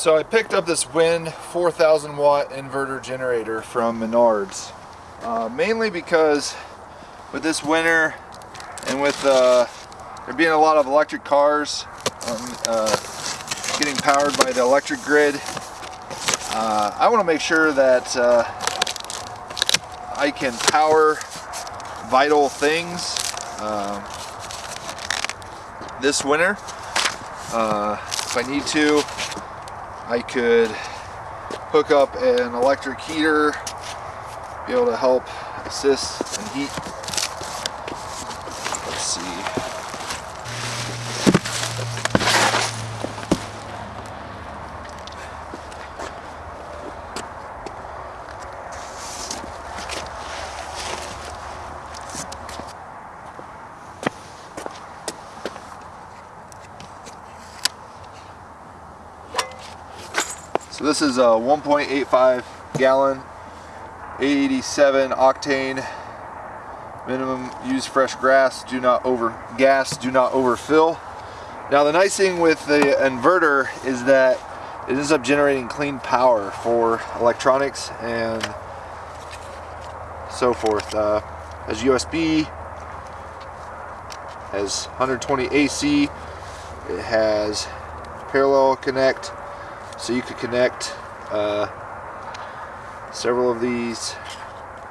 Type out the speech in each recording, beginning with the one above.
So I picked up this WEN 4000 watt inverter generator from Menards. Uh, mainly because with this winter and with uh, there being a lot of electric cars um, uh, getting powered by the electric grid, uh, I want to make sure that uh, I can power vital things um, this winter. Uh, if I need to, I could hook up an electric heater, be able to help assist and heat. Let's see. So this is a 1.85 gallon 87 octane. Minimum use fresh grass do not over gas do not overfill. Now the nice thing with the inverter is that it ends up generating clean power for electronics and so forth. Uh, has USB has 120 AC it has parallel connect so you could connect uh, several of these,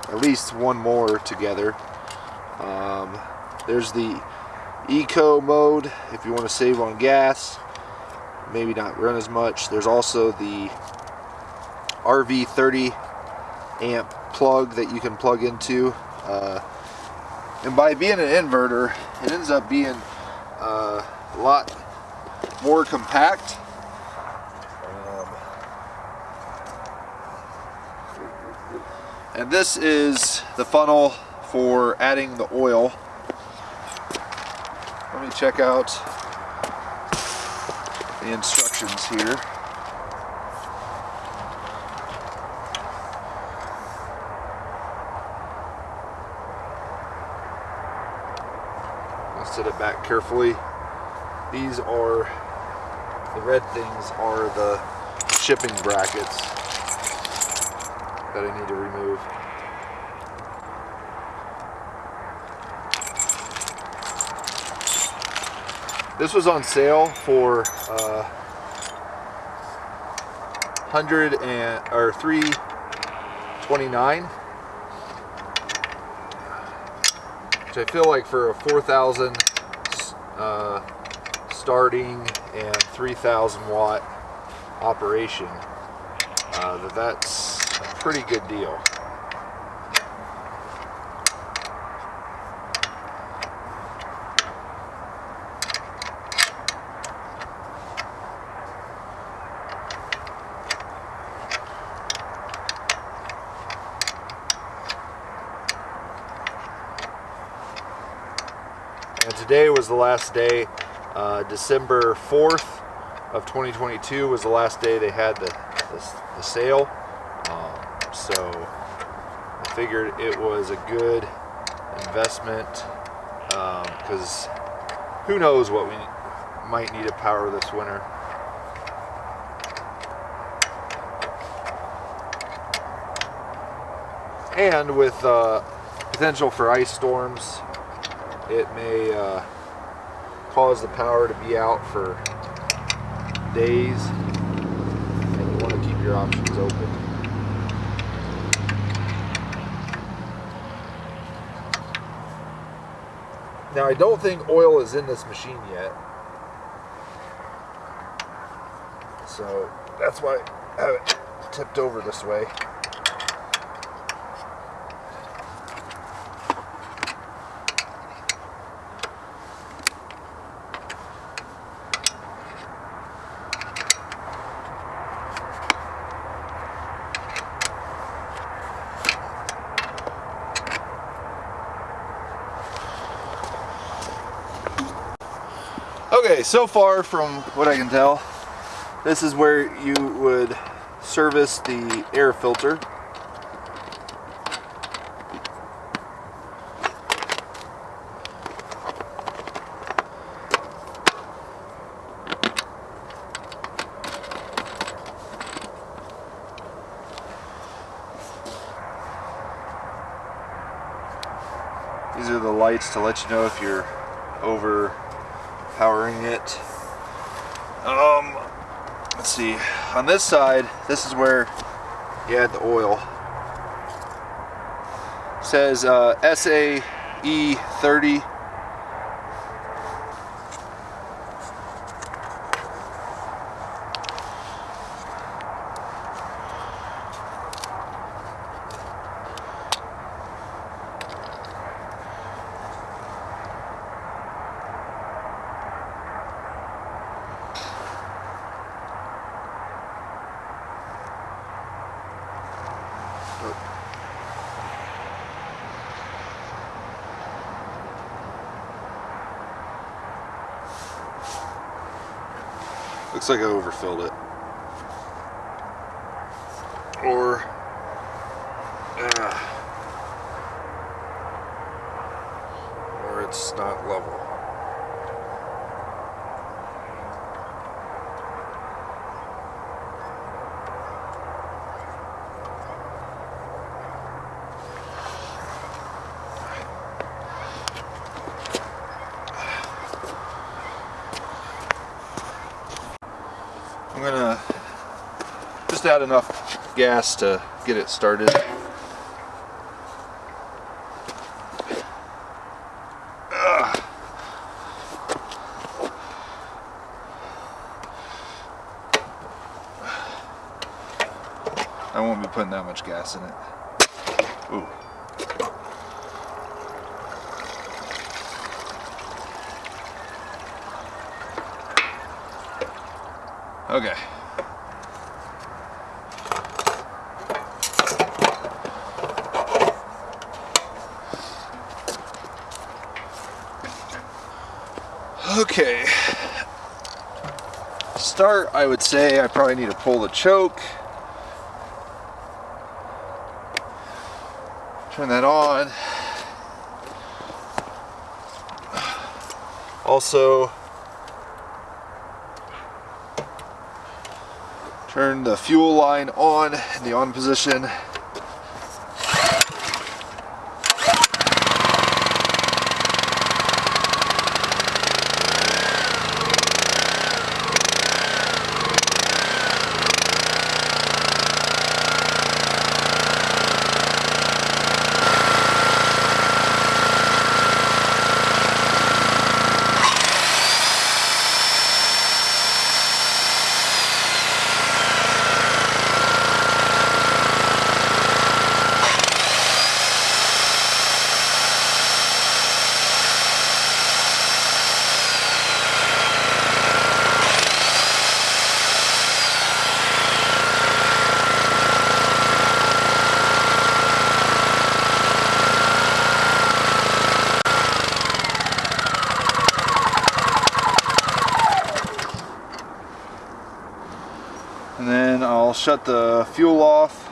at least one more together. Um, there's the eco mode if you want to save on gas, maybe not run as much. There's also the RV 30 amp plug that you can plug into. Uh, and by being an inverter, it ends up being uh, a lot more compact And this is the funnel for adding the oil. Let me check out the instructions here. I'll set it back carefully. These are, the red things are the shipping brackets that I need to remove. This was on sale for uh, 100 and or 329 which I feel like for a 4,000 uh, starting and 3,000 watt operation uh, that that's pretty good deal. And today was the last day, uh, December 4th of 2022 was the last day they had the, the, the sale. So I figured it was a good investment because um, who knows what we might need to power this winter. And with uh, potential for ice storms, it may uh, cause the power to be out for days and you want to keep your options open. Now I don't think oil is in this machine yet. So that's why I have it tipped over this way. Okay, so far from what I can tell, this is where you would service the air filter. These are the lights to let you know if you're over overpowering it. Um, let's see. On this side, this is where you add the oil. It says uh, SAE 30 Looks like I overfilled it. Or, uh, or it's not level. I'm gonna just add enough gas to get it started. I won't be putting that much gas in it. Ooh. Okay. Okay. Start, I would say I probably need to pull the choke. Turn that on. Also, turn the fuel line on in the on position. and then I'll shut the fuel off.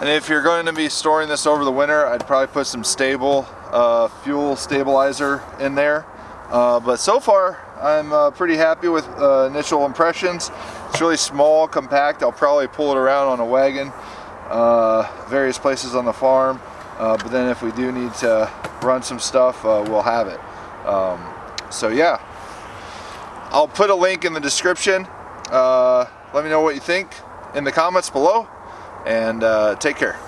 And if you're going to be storing this over the winter I'd probably put some Sta-Bil uh, fuel stabilizer in there. Uh, but so far I'm uh, pretty happy with uh, initial impressions. It's really small compact. I'll probably pull it around on a wagon uh, various places on the farm. Uh, but then if we do need to run some stuff we'll have it. Um, so yeah. I'll put a link in the description let me know what you think in the comments below and uh, take care.